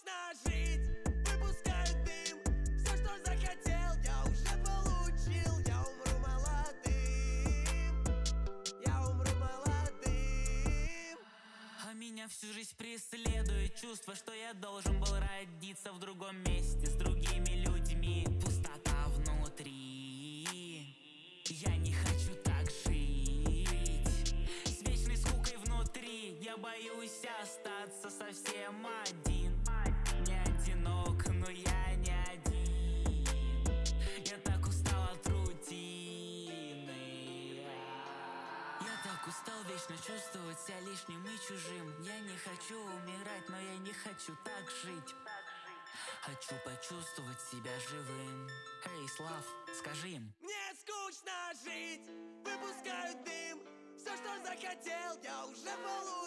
скучно жить. Выпускаю дым. Все, что захотел, я уже получил. Я умру молодым. Я умру молодым. А меня всю жизнь преследует чувство Что я должен был родиться в другом месте С другими людьми. Пустота внутри. Я не хочу так жить. С вечной скукой внутри Я боюсь остаться совсем один. Так устал вечно чувствовать себя лишним и чужим. Я не хочу умирать, но я не хочу так жить. Хочу почувствовать себя живым. Эй, Слав, скажи им. Мне скучно жить, выпускаю дым. Все, что захотел, я уже получил